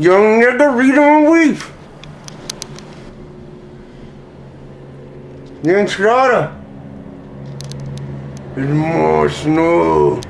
Young nigga, read 'em and weep. The Strata. There's more snow.